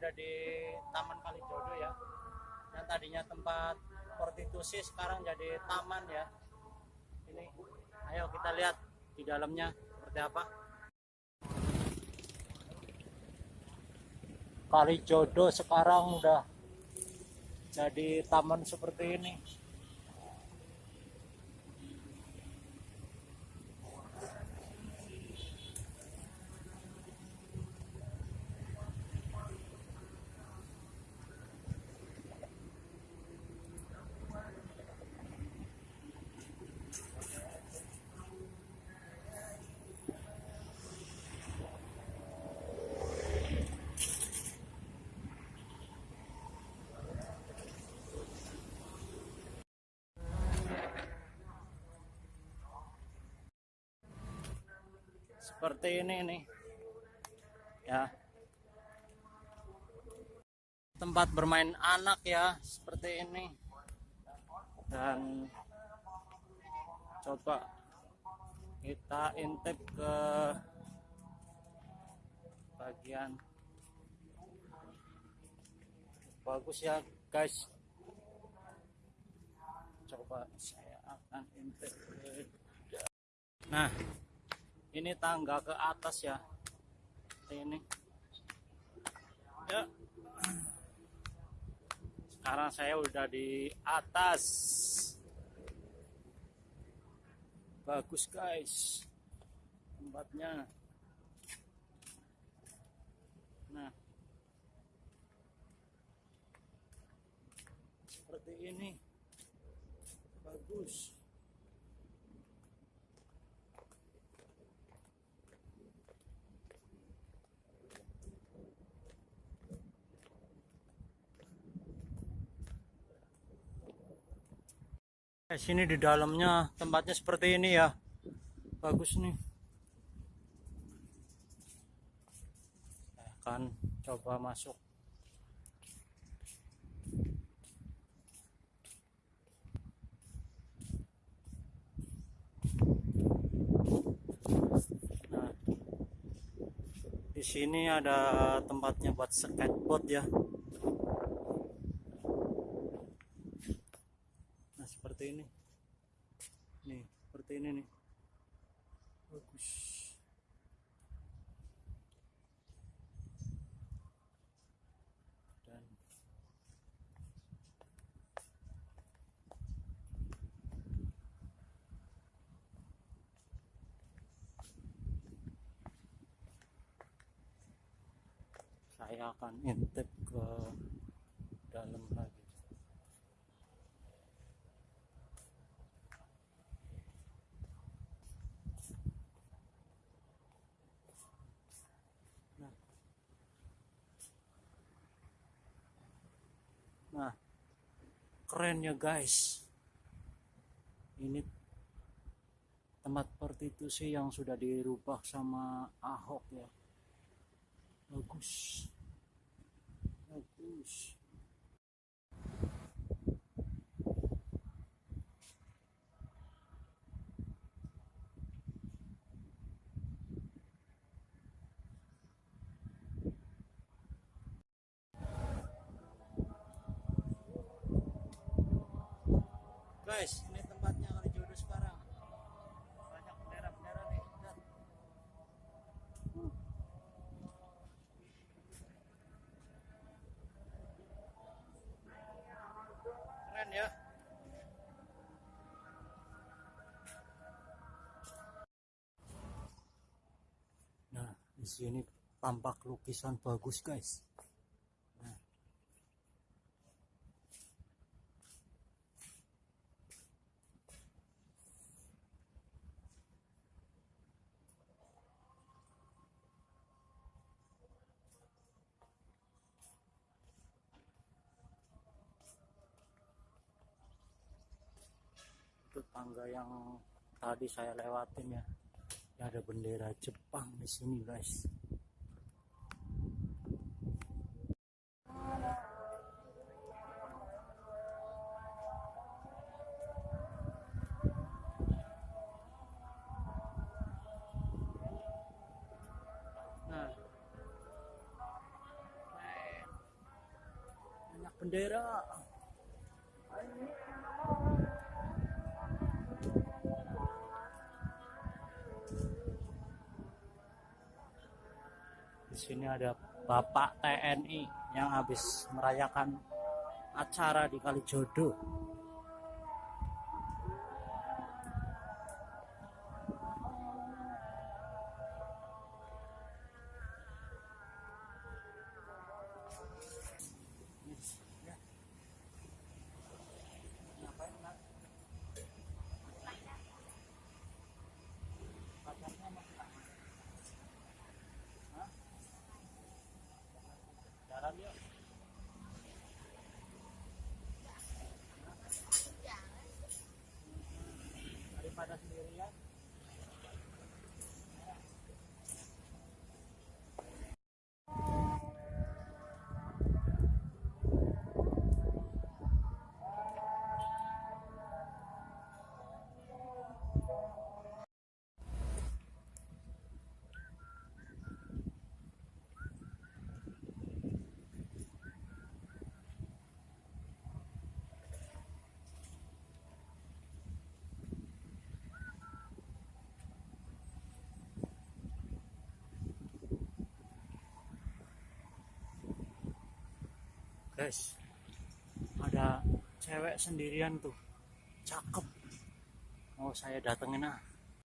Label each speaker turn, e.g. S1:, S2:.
S1: jadi Taman Kalijodo ya. Yang tadinya tempat prostitusi sekarang jadi taman ya. Ini, ayo kita lihat di dalamnya seperti apa. Kalijodo sekarang udah jadi taman seperti ini. Seperti ini nih. Ya. Tempat bermain anak ya seperti ini. Dan coba kita intip ke bagian. Bagus ya guys. Coba saya akan intip ke nah ini tangga ke atas ya. Ini. Ya. Sekarang saya udah di atas. Bagus guys. Tempatnya. Nah. Seperti ini. Bagus Eh, sini di dalamnya tempatnya seperti ini ya. Bagus nih. Saya akan coba masuk. Nah, di sini ada tempatnya buat skateboard ya. Nah, seperti ini. Nih, seperti ini nih. Bagus. Dan saya akan intip ke dalam lagi. Nah, keren ya guys. Ini tempat prostitusi yang sudah dirubah sama Ahok ya. Bagus. Bagus. Guys, ini tempatnya kali jodoh sekarang. Banyak bendera-bendera nih. Lihat. Keren ya. Nah, di sini tampak lukisan bagus, guys. Tangga yang tadi saya lewatin ya. Ada bendera Jepang di sini, guys. Nah. bendera sini ada Bapak TNI yang habis merayakan acara di Kalijodo Guys, ada cewek sendirian tuh, cakep. Mau saya datengin ah.